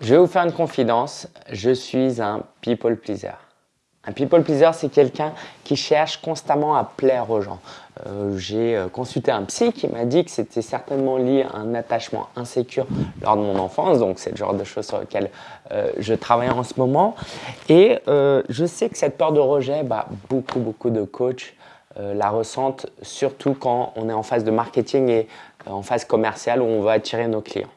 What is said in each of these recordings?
Je vais vous faire une confidence, je suis un people pleaser. Un people pleaser, c'est quelqu'un qui cherche constamment à plaire aux gens. Euh, j'ai euh, consulté un psy qui m'a dit que c'était certainement lié à un attachement insécure lors de mon enfance, donc c'est le genre de choses sur lesquelles euh, je travaille en ce moment. Et je sais que cette peur de rejet, bah, beaucoup, beaucoup de coachs la ressentent, surtout quand on est en phase de marketing et en phase commerciale où on veut attirer nos clients.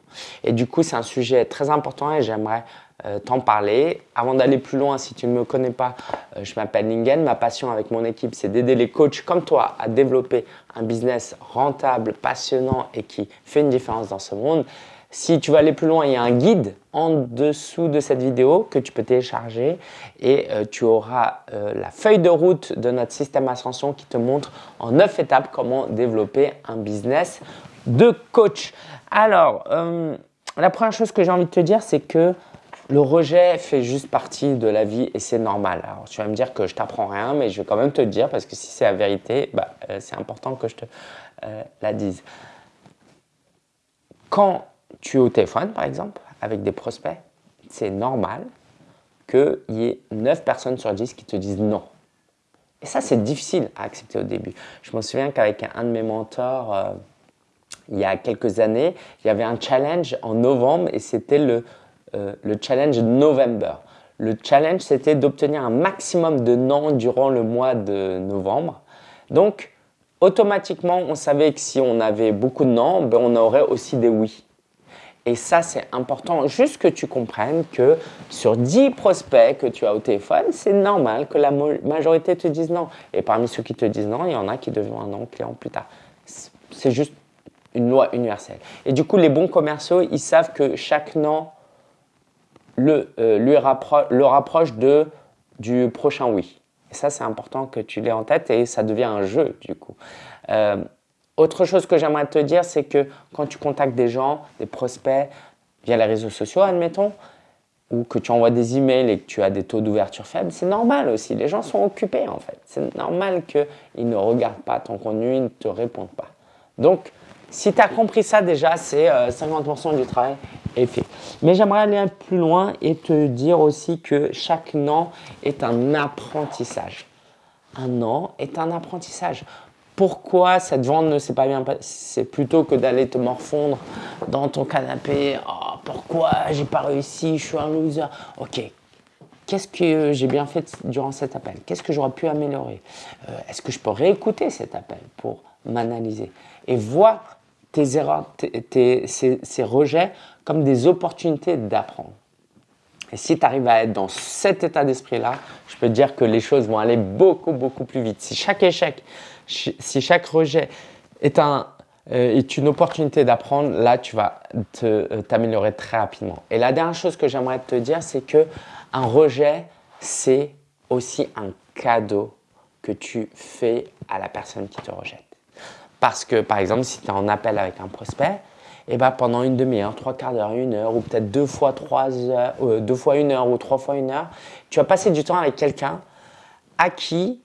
Et du coup, c'est un sujet très important et j'aimerais euh, t'en parler. Avant d'aller plus loin, si tu ne me connais pas, euh, je m'appelle Lingen. Ma passion avec mon équipe, c'est d'aider les coachs comme toi à développer un business rentable, passionnant et qui fait une différence dans ce monde. Si tu veux aller plus loin, il y a un guide en dessous de cette vidéo que tu peux télécharger et euh, tu auras la feuille de route de notre système Ascension qui te montre en 9 étapes comment développer un business de coach. Alors, la première chose que j'ai envie de te dire, c'est que le rejet fait juste partie de la vie et c'est normal. Alors tu vas me dire que je t'apprends rien, mais je vais quand même te dire parce que si c'est la vérité, bah, euh, c'est important que je te euh, la dise. Quand tu es au téléphone, par exemple, avec des prospects, c'est normal qu'il y ait 9 personnes sur 10 qui te disent non. Et ça, c'est difficile à accepter au début. Je me souviens qu'avec un de mes mentors, euh, il y a quelques années, il y avait un challenge en novembre et c'était le euh, le challenge November. Le challenge, c'était d'obtenir un maximum de non durant le mois de novembre. Donc, automatiquement, on savait que si on avait beaucoup de non, ben, on aurait aussi des oui. Et ça, c'est important, juste que tu comprennes que sur 10 prospects que tu as au téléphone, c'est normal que la majorité te dise non. Et parmi ceux qui te disent non, il y en a qui deviendront un non client plus tard. C'est juste une loi universelle. Et du coup, les bons commerciaux, ils savent que chaque non le, euh, lui le rapproche de, du prochain oui. Et ça, c'est important que tu l'aies en tête et ça devient un jeu du coup. Euh, autre chose que j'aimerais te dire, c'est que quand tu contactes des gens, des prospects, via les réseaux sociaux, admettons, ou que tu envoies des emails et que tu as des taux d'ouverture faibles, c'est normal aussi. Les gens sont occupés en fait. C'est normal qu'ils ne regardent pas ton contenu, ils ne te répondent pas. Donc, si tu as compris ça déjà, c'est 50% euh, du travail est fait. Mais j'aimerais aller plus loin et te dire aussi que chaque non est un apprentissage. Un non est un apprentissage. Pourquoi cette vente ne s'est pas bien passée? C'est plutôt que d'aller te morfondre dans ton canapé. Oh, pourquoi j'ai pas réussi? Je suis un loser. Ok, qu'est-ce que j'ai bien fait durant cet appel? Qu'est-ce que j'aurais pu améliorer? Euh, Est-ce que je peux réécouter cet appel pour m'analyser et voir tes erreurs, ces, rejets comme des opportunités d'apprendre. Et si tu arrives à être dans cet état d'esprit-là, je peux te dire que les choses vont aller beaucoup, beaucoup plus vite. Si chaque échec, si chaque rejet est, un, euh, est une opportunité d'apprendre, là, tu vas euh, t'améliorer très rapidement. Et la dernière chose que j'aimerais te dire, c'est que un rejet, c'est aussi un cadeau que tu fais à la personne qui te rejette. Parce que, par exemple, si tu es en appel avec un prospect, eh ben pendant une demi-heure, trois quarts d'heure, une heure, ou peut-être deux fois trois euh, deux fois une heure ou trois fois une heure, tu vas passer du temps avec quelqu'un à qui,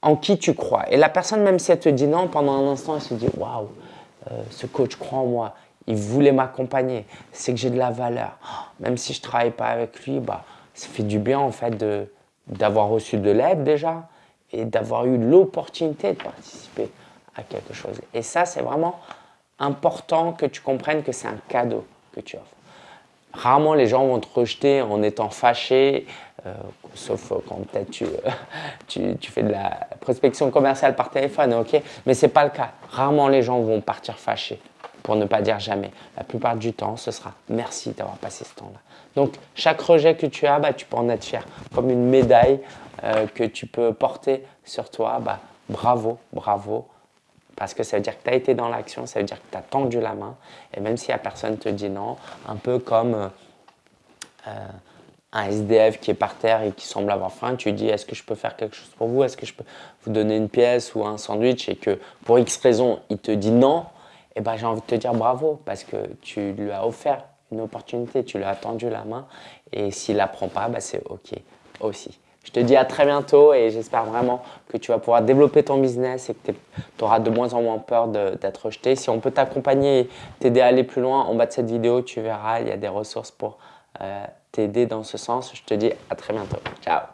en qui tu crois. Et la personne, même si elle te dit non, pendant un instant, elle se dit waouh, euh, ce coach croit en moi, il voulait m'accompagner, c'est que j'ai de la valeur. même si je travaille pas avec lui, bah, ça fait du bien en fait d'avoir reçu de l'aide déjà, et d'avoir eu l'opportunité de participer à quelque chose. Et ça, c'est vraiment important que tu comprennes que c'est un cadeau que tu offres. Rarement les gens vont te rejeter en étant fâchés, euh, sauf quand peut-être tu, tu, tu, fais de la prospection commerciale par téléphone, ok Mais ce n'est pas le cas. Rarement les gens vont partir fâchés, pour ne pas dire jamais. La plupart du temps, ce sera merci d'avoir passé ce temps-là. Donc, chaque rejet que tu as, bah, tu peux en être fier, comme une médaille euh, que tu peux porter sur toi, bah, bravo, bravo. Parce que ça veut dire que tu as été dans l'action, ça veut dire que tu as tendu la main. Et même si la personne te dit non, un peu comme euh, euh, un SDF qui est par terre et qui semble avoir faim, tu dis est-ce que je peux faire quelque chose pour vous? Est-ce que je peux vous donner une pièce ou un sandwich? Et que pour X raison, il te dit non, eh ben, j'ai envie de te dire bravo parce que tu lui as offert une opportunité, tu lui as tendu la main et s'il la prend pas, bah, c'est OK aussi. Je te dis à très bientôt et j'espère vraiment que tu vas pouvoir développer ton business et que tu auras de moins en moins peur d'être rejeté. Si on peut t'accompagner et t'aider à aller plus loin, en bas de cette vidéo, tu verras, il y a des ressources pour euh, t'aider dans ce sens. Je te dis à très bientôt. Ciao